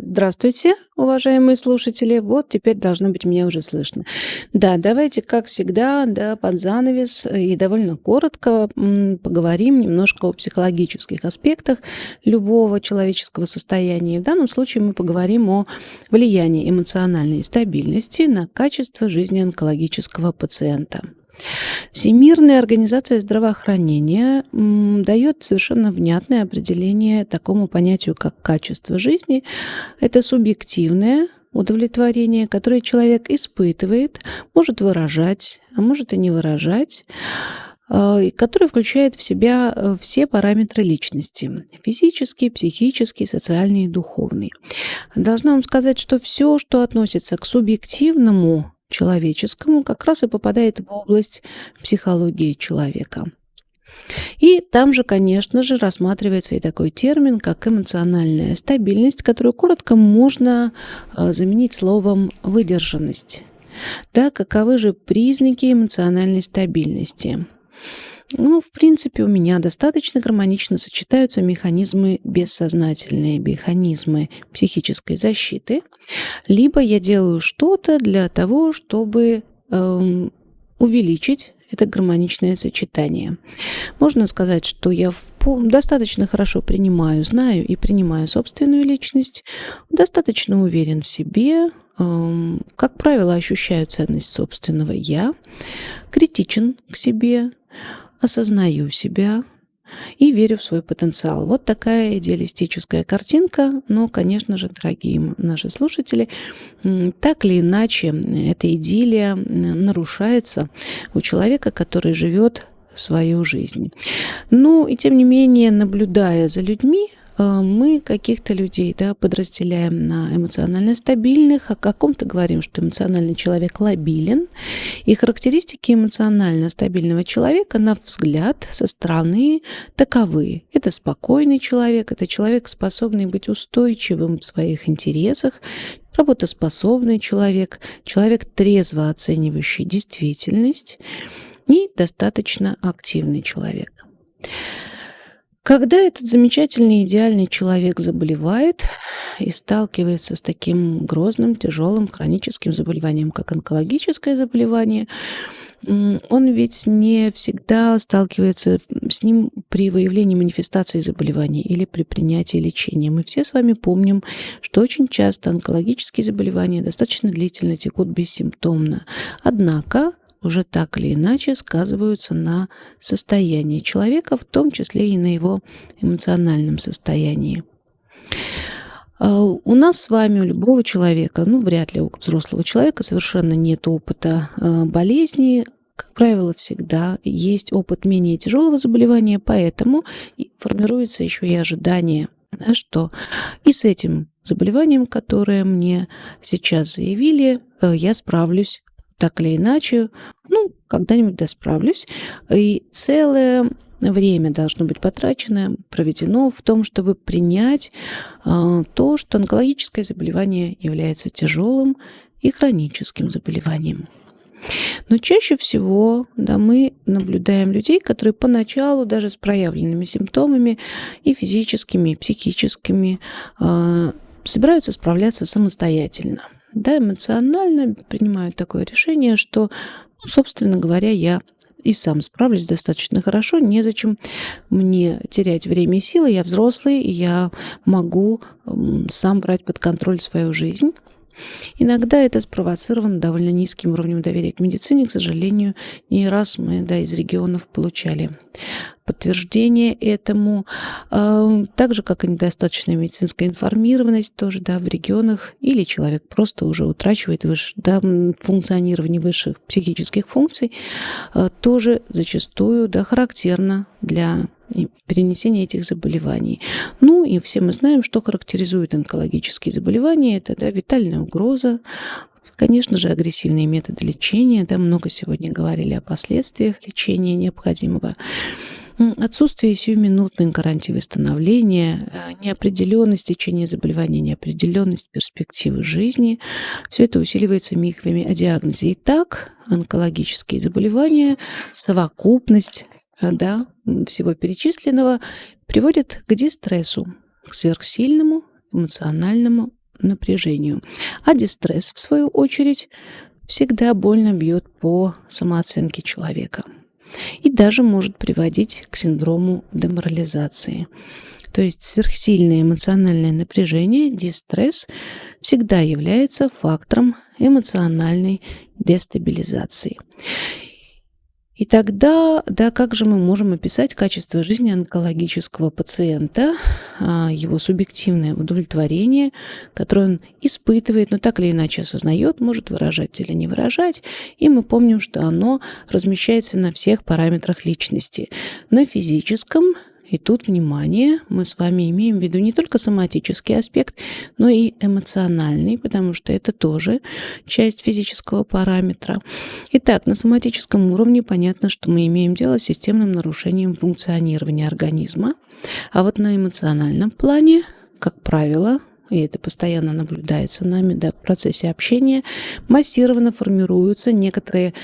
Здравствуйте, уважаемые слушатели. Вот теперь должно быть меня уже слышно. Да, давайте, как всегда, да, под занавес и довольно коротко поговорим немножко о психологических аспектах любого человеческого состояния. В данном случае мы поговорим о влиянии эмоциональной стабильности на качество жизни онкологического пациента. Всемирная организация здравоохранения дает совершенно внятное определение такому понятию, как качество жизни. Это субъективное удовлетворение, которое человек испытывает, может выражать, а может и не выражать, э, которое включает в себя э, все параметры личности – физический, психический, социальный и духовный. Должна вам сказать, что все, что относится к субъективному человеческому как раз и попадает в область психологии человека. И там же, конечно же, рассматривается и такой термин, как эмоциональная стабильность, которую коротко можно э, заменить словом выдержанность. Да, каковы же признаки эмоциональной стабильности? Ну, в принципе, у меня достаточно гармонично сочетаются механизмы бессознательные, механизмы психической защиты. Либо я делаю что-то для того, чтобы э, увеличить это гармоничное сочетание. Можно сказать, что я достаточно хорошо принимаю, знаю и принимаю собственную личность, достаточно уверен в себе, эм, как правило, ощущаю ценность собственного «я», критичен к себе, осознаю себя и верю в свой потенциал. Вот такая идеалистическая картинка, но, конечно же, дорогие наши слушатели, так или иначе эта идиллия нарушается у человека, который живет свою жизнь. Ну и тем не менее, наблюдая за людьми, мы каких-то людей да, подразделяем на эмоционально стабильных, о каком-то говорим, что эмоциональный человек лобилен. И характеристики эмоционально стабильного человека, на взгляд со стороны, таковы. Это спокойный человек, это человек, способный быть устойчивым в своих интересах, работоспособный человек, человек, трезво оценивающий действительность и достаточно активный человек. Когда этот замечательный идеальный человек заболевает и сталкивается с таким грозным, тяжелым хроническим заболеванием, как онкологическое заболевание, он ведь не всегда сталкивается с ним при выявлении манифестации заболевания или при принятии лечения. Мы все с вами помним, что очень часто онкологические заболевания достаточно длительно текут бессимптомно. Однако уже так или иначе сказываются на состоянии человека, в том числе и на его эмоциональном состоянии. А, у нас с вами, у любого человека, ну, вряд ли у взрослого человека совершенно нет опыта а, болезни, как правило, всегда есть опыт менее тяжелого заболевания, поэтому формируется еще и ожидание, да, что и с этим заболеванием, которое мне сейчас заявили, э, я справлюсь так или иначе, ну, когда-нибудь досправлюсь. И целое время должно быть потрачено, проведено в том, чтобы принять э, то, что онкологическое заболевание является тяжелым и хроническим заболеванием. Но чаще всего да, мы наблюдаем людей, которые поначалу даже с проявленными симптомами и физическими, и психическими э, собираются справляться самостоятельно – да, эмоционально принимают такое решение, что, ну, собственно говоря, я и сам справлюсь достаточно хорошо, незачем мне терять время и силы, я взрослый, и я могу сам брать под контроль свою жизнь. Иногда это спровоцировано довольно низким уровнем доверия к медицине. К сожалению, не раз мы да, из регионов получали подтверждение этому, а, так же, как и недостаточная медицинская информированность тоже да, в регионах, или человек просто уже утрачивает выше, да, функционирование высших психических функций, а, тоже зачастую да, характерно для перенесения этих заболеваний. Ну и все мы знаем, что характеризует онкологические заболевания. Это да, витальная угроза, Конечно же, агрессивные методы лечения. Да, много сегодня говорили о последствиях лечения необходимого. Отсутствие сиюминутной гарантии восстановления, э, неопределенность течения заболевания, неопределенность перспективы жизни. Все это усиливается мифами о диагнозе. Итак, онкологические заболевания, совокупность да, всего перечисленного приводит к дистрессу, к сверхсильному эмоциональному напряжению. А дистресс, в свою очередь, всегда больно бьет по самооценке человека и даже может приводить к синдрому деморализации. То есть сверхсильное эмоциональное напряжение, дистресс, всегда является фактором эмоциональной дестабилизации. И тогда, да, как же мы можем описать качество жизни онкологического пациента, а, его субъективное удовлетворение, которое он испытывает, но так или иначе осознает, может выражать или не выражать. И мы помним, что оно размещается на всех параметрах личности. На физическом, и тут, внимание, мы с вами имеем в виду не только соматический аспект, но и эмоциональный, потому что это тоже часть физического параметра. Итак, на соматическом уровне понятно, что мы имеем дело с системным нарушением функционирования организма. А вот на эмоциональном плане, как правило, и это постоянно наблюдается нами да, в процессе общения, массированно формируются некоторые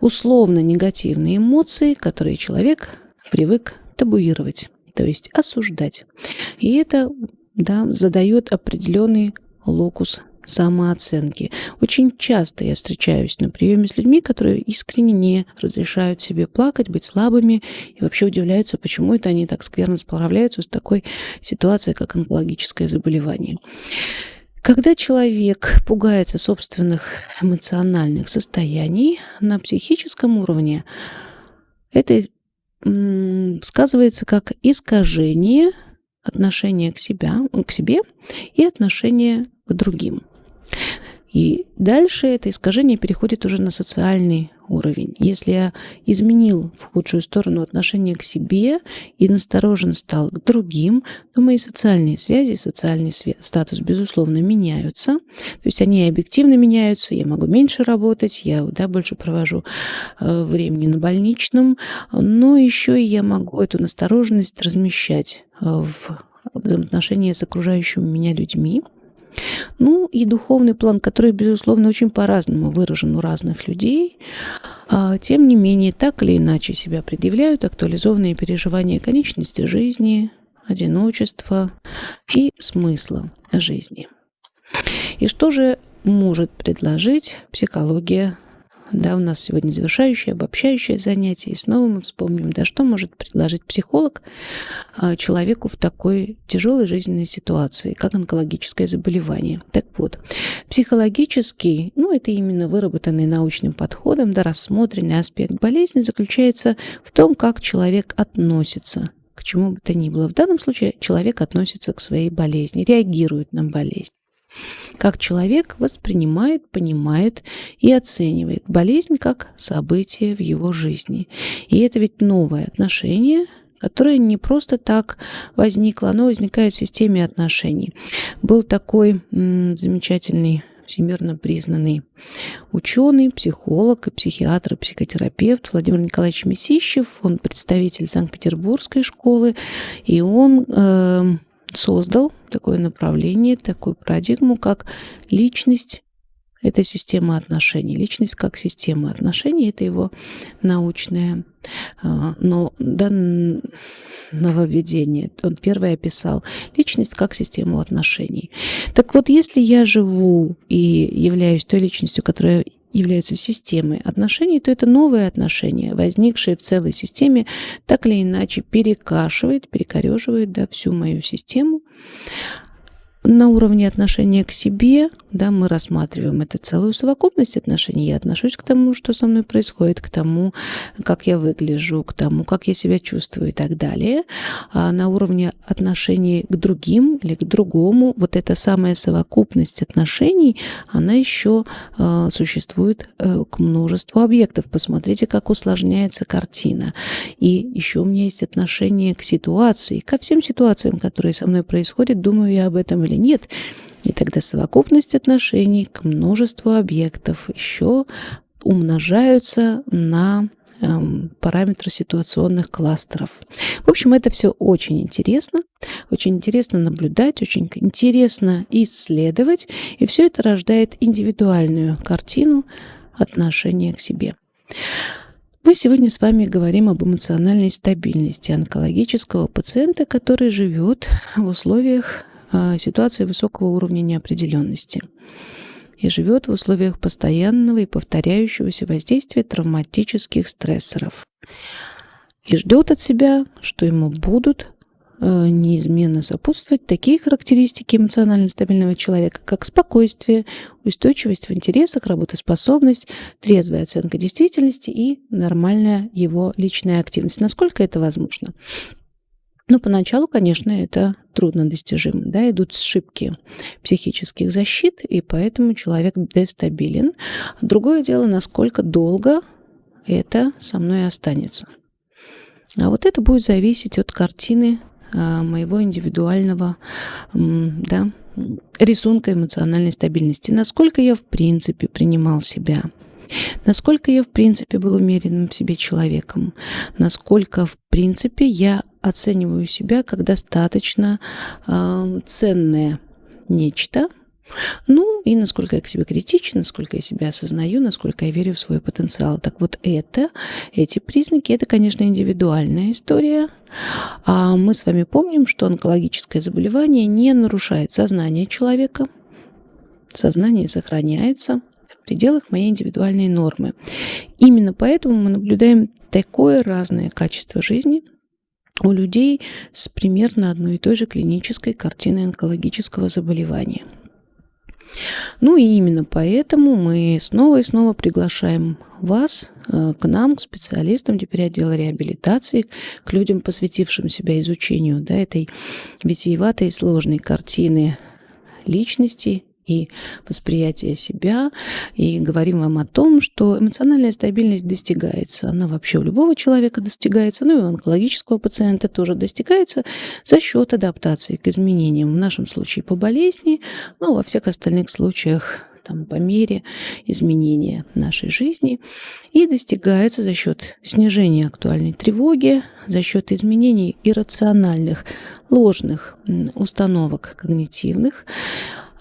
условно негативные эмоции, которые человек привык табуировать, то есть осуждать. И это да, задает определенный локус самооценки. Очень часто я встречаюсь на приеме с людьми, которые искренне не разрешают себе плакать, быть слабыми и вообще удивляются, почему это они так скверно справляются с такой ситуацией, как онкологическое заболевание. Когда человек пугается собственных эмоциональных состояний на психическом уровне, это сказывается как искажение отношения к, себя, к себе и отношения к другим. И дальше это искажение переходит уже на социальный уровень. Если я изменил в худшую сторону отношение к себе и насторожен стал к другим, то мои социальные связи, социальный статус, безусловно, меняются. То есть они объективно меняются, я могу меньше работать, я да, больше провожу э, времени на больничном, но еще я могу эту настороженность размещать э, в отношении с окружающими меня людьми. Ну и духовный план, который, безусловно, очень по-разному выражен у разных людей, а, тем не менее, так или иначе себя предъявляют актуализованные переживания конечности жизни, одиночества и смысла жизни. И что же может предложить психология да, у нас сегодня завершающее, обобщающее занятие. И снова мы вспомним, да, что может предложить психолог а, человеку в такой тяжелой жизненной ситуации, как онкологическое заболевание. Так вот, психологический, ну, это именно выработанный научным подходом, да, рассмотренный аспект болезни заключается в том, как человек относится к чему бы то ни было. В данном случае человек относится к своей болезни, реагирует на болезнь как человек воспринимает, понимает и оценивает болезнь как событие в его жизни. И это ведь новое отношение, которое не просто так возникло, оно возникает в системе отношений. Был такой замечательный всемирно признанный ученый, психолог, и психиатр, и психотерапевт Владимир Николаевич Месищев. Он представитель Санкт-Петербургской школы, и он э, создал такое направление, такую парадигму, как личность – это система отношений. Личность как система отношений – это его научное а, но нововведение. Он первый описал личность как систему отношений. Так вот, если я живу и являюсь той личностью, которая является системой отношений, то это новые отношения, возникшие в целой системе, так или иначе перекашивает, перекореживает да, всю мою систему. На уровне отношения к себе, да, мы рассматриваем это целую совокупность отношений. Я отношусь к тому, что со мной происходит, к тому, как я выгляжу, к тому, как я себя чувствую и так далее. А на уровне отношений к другим или к другому, вот эта самая совокупность отношений, она еще э, существует э, к множеству объектов. Посмотрите, как усложняется картина. И еще у меня есть отношение к ситуации, ко всем ситуациям, которые со мной происходят. Думаю я об этом или нет. И тогда совокупность отношений к множеству объектов еще умножаются на эм, параметры ситуационных кластеров. В общем, это все очень интересно, очень интересно наблюдать, очень интересно исследовать, и все это рождает индивидуальную картину отношения к себе. Мы сегодня с вами говорим об эмоциональной стабильности онкологического пациента, который живет в условиях ситуации высокого уровня неопределенности и живет в условиях постоянного и повторяющегося воздействия травматических стрессоров. И ждет от себя, что ему будут Э, неизменно сопутствовать такие характеристики эмоционально стабильного человека, как спокойствие, устойчивость в интересах, работоспособность, трезвая оценка действительности и нормальная его личная активность. Насколько это возможно? Ну, поначалу, конечно, это трудно достижимо. Да, идут сшибки психических защит, и поэтому человек дестабилен. Другое дело, насколько долго это со мной останется. А вот это будет зависеть от картины а, моего индивидуального да, рисунка эмоциональной стабильности. Насколько я в принципе принимал себя. Насколько я, в принципе, был уверенным в себе человеком. Насколько, в принципе, я оцениваю себя как достаточно э, ценное нечто – ну, и насколько я к себе критичен, насколько я себя осознаю, насколько я верю в свой потенциал. Так вот это, эти признаки, это, конечно, индивидуальная история. А мы с вами помним, что онкологическое заболевание не нарушает сознание человека. Сознание сохраняется в пределах моей индивидуальной нормы. Именно поэтому мы наблюдаем такое разное качество жизни у людей с примерно одной и той же клинической картиной онкологического заболевания – ну и именно поэтому мы снова и снова приглашаем вас э, к нам, к специалистам теперь отдела реабилитации, к людям, посвятившим себя изучению да, этой витиеватой и сложной картины личности и восприятие себя, и говорим вам о том, что эмоциональная стабильность достигается. Она вообще у любого человека достигается, ну и у онкологического пациента тоже достигается за счет адаптации к изменениям. В нашем случае по болезни, ну, во всех остальных случаях там, по мере изменения нашей жизни и достигается за счет снижения актуальной тревоги, за счет изменений иррациональных, ложных установок когнитивных,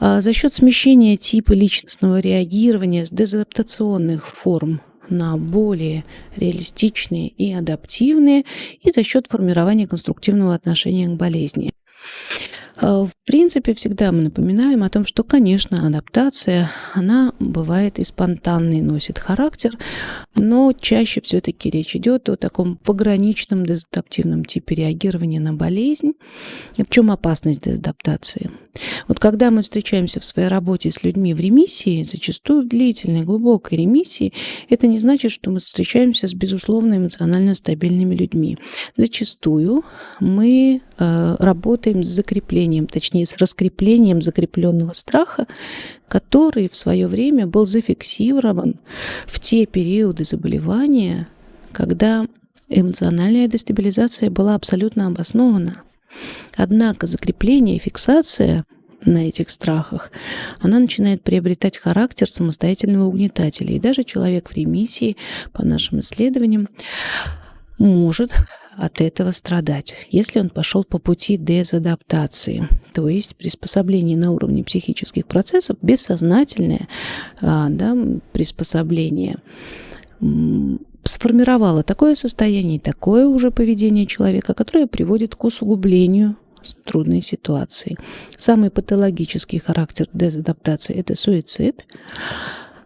за счет смещения типа личностного реагирования с дезадаптационных форм на более реалистичные и адаптивные, и за счет формирования конструктивного отношения к болезни. А, в принципе, всегда мы напоминаем о том, что, конечно, адаптация, она бывает и спонтанной, носит характер, но чаще все-таки речь идет о таком пограничном дезадаптивном типе реагирования на болезнь. В чем опасность дезадаптации? Вот когда мы встречаемся в своей работе с людьми в ремиссии, зачастую в длительной, глубокой ремиссии, это не значит, что мы встречаемся с безусловно эмоционально стабильными людьми. Зачастую мы э, работаем с закреплением, точнее, с раскреплением закрепленного страха, который в свое время был зафиксирован в те периоды заболевания, когда эмоциональная дестабилизация была абсолютно обоснована. Однако закрепление и фиксация на этих страхах, она начинает приобретать характер самостоятельного угнетателя. И даже человек в ремиссии, по нашим исследованиям, может от этого страдать, если он пошел по пути дезадаптации, то есть приспособление на уровне психических процессов, бессознательное а, да, приспособление сформировало такое состояние, такое уже поведение человека, которое приводит к усугублению трудной ситуации. Самый патологический характер дезадаптации – это суицид.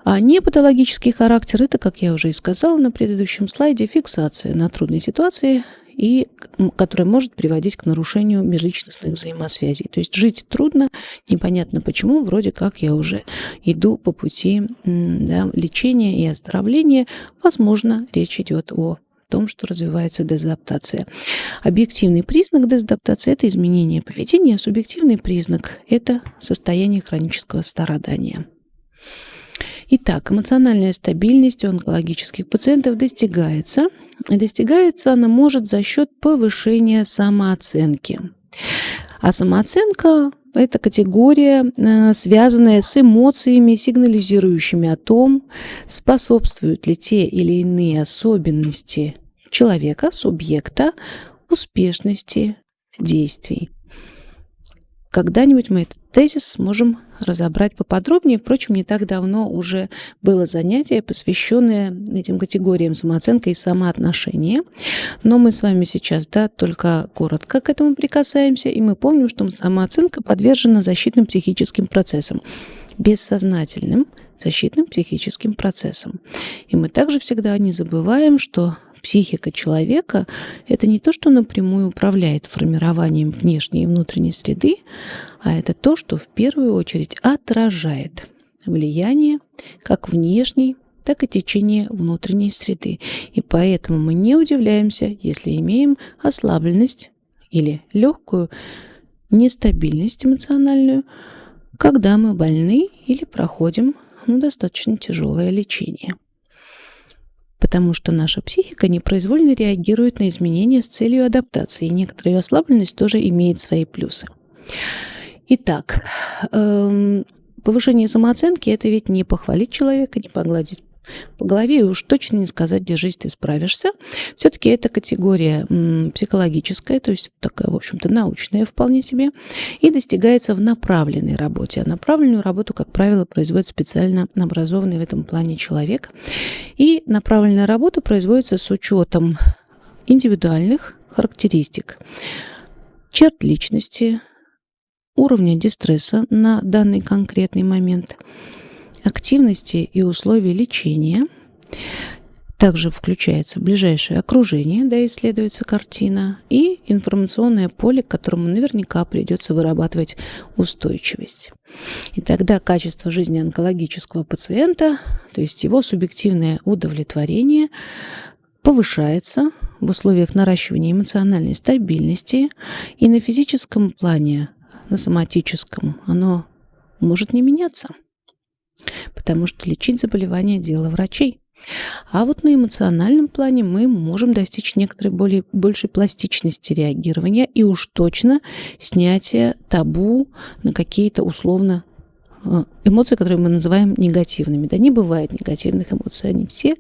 А непатологический характер – это, как я уже и сказала на предыдущем слайде, фиксация на трудной ситуации, и которая может приводить к нарушению межличностных взаимосвязей. То есть жить трудно, непонятно почему, вроде как я уже иду по пути да, лечения и оздоровления. Возможно, речь идет о том, что развивается дезадаптация. Объективный признак дезадаптации – это изменение поведения, субъективный признак – это состояние хронического страдания. Итак, эмоциональная стабильность у онкологических пациентов достигается. И достигается она может за счет повышения самооценки. А самооценка – это категория, э, связанная с эмоциями, сигнализирующими о том, способствуют ли те или иные особенности человека, субъекта, успешности действий. Когда-нибудь мы этот тезис сможем разобрать поподробнее. Впрочем, не так давно уже было занятие, посвященное этим категориям самооценка и самоотношения. Но мы с вами сейчас да, только коротко к этому прикасаемся, и мы помним, что самооценка подвержена защитным психическим процессам, бессознательным защитным психическим процессам. И мы также всегда не забываем, что психика человека – это не то, что напрямую управляет формированием внешней и внутренней среды, а это то, что в первую очередь отражает влияние как внешней, так и течение внутренней среды. И поэтому мы не удивляемся, если имеем ослабленность или легкую нестабильность эмоциональную, когда мы больны или проходим ну, достаточно тяжелое лечение потому что наша психика непроизвольно реагирует на изменения с целью адаптации, и некоторая ослабленность тоже имеет свои плюсы. Итак, эм, повышение самооценки – это ведь не похвалить человека, не погладить по голове и уж точно не сказать «держись, ты справишься». Все-таки это категория психологическая, то есть такая, в общем-то, научная вполне себе, и достигается в направленной работе. А направленную работу, как правило, производит специально образованный в этом плане человек. И направленная работа производится с учетом индивидуальных характеристик, черт личности, уровня дистресса на данный конкретный момент – активности и условий лечения. Также включается ближайшее окружение, да, исследуется картина, и информационное поле, к которому наверняка придется вырабатывать устойчивость. И тогда качество жизни онкологического пациента, то есть его субъективное удовлетворение, повышается в условиях наращивания эмоциональной стабильности и на физическом плане, на соматическом, оно может не меняться потому что лечить заболевание – дело врачей. А вот на эмоциональном плане мы можем достичь некоторой более, большей пластичности реагирования и уж точно снятия табу на какие-то условно э, эмоции, которые мы называем негативными. Да не бывает негативных эмоций, они все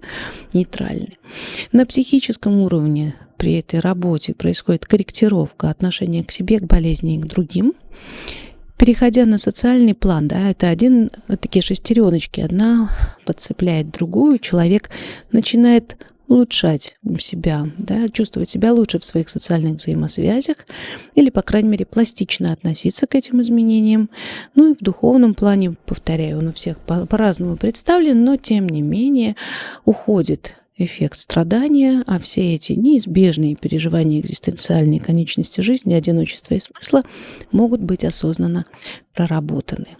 нейтральны. На психическом уровне при этой работе происходит корректировка отношения к себе, к болезни и к другим. Переходя на социальный план, да, это один, такие шестереночки, одна подцепляет другую, человек начинает улучшать себя, да, чувствовать себя лучше в своих социальных взаимосвязях или, по крайней мере, пластично относиться к этим изменениям. Ну и в духовном плане, повторяю, он у всех по-разному представлен, но тем не менее уходит эффект страдания, а все эти неизбежные переживания экзистенциальной конечности жизни, одиночества и смысла могут быть осознанно проработаны.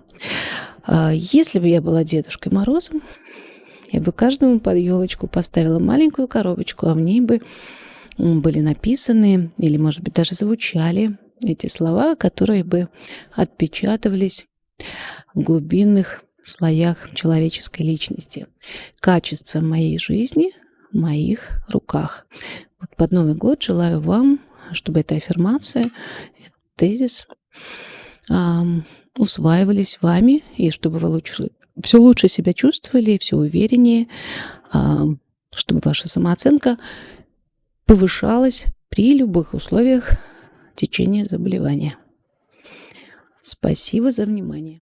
А если бы я была Дедушкой Морозом, я бы каждому под елочку поставила маленькую коробочку, а в ней бы были написаны или, может быть, даже звучали эти слова, которые бы отпечатывались в глубинных слоях человеческой личности. Качество моей жизни моих руках. Вот под Новый год желаю вам, чтобы эта аффирмация, этот тезис эм, усваивались вами, и чтобы вы лучше, все лучше себя чувствовали, все увереннее, эм, чтобы ваша самооценка повышалась при любых условиях течения заболевания. Спасибо за внимание.